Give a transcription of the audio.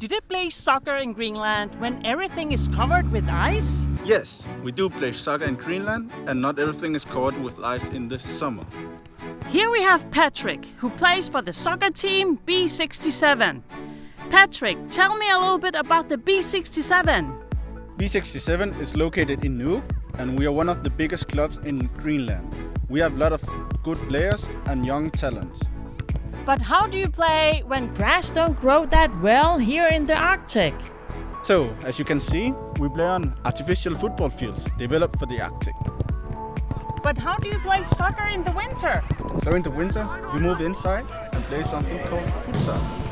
Do they play soccer in Greenland when everything is covered with ice? Yes, we do play soccer in Greenland and not everything is covered with ice in the summer. Here we have Patrick, who plays for the soccer team B67. Patrick, tell me a little bit about the B67. B67 is located in Nuuk and we are one of the biggest clubs in Greenland. We have a lot of good players and young talents. But how do you play when grass don't grow that well here in the Arctic? So, as you can see, we play on artificial football fields developed for the Arctic. But how do you play soccer in the winter? So in the winter, we move inside and play something called futsal.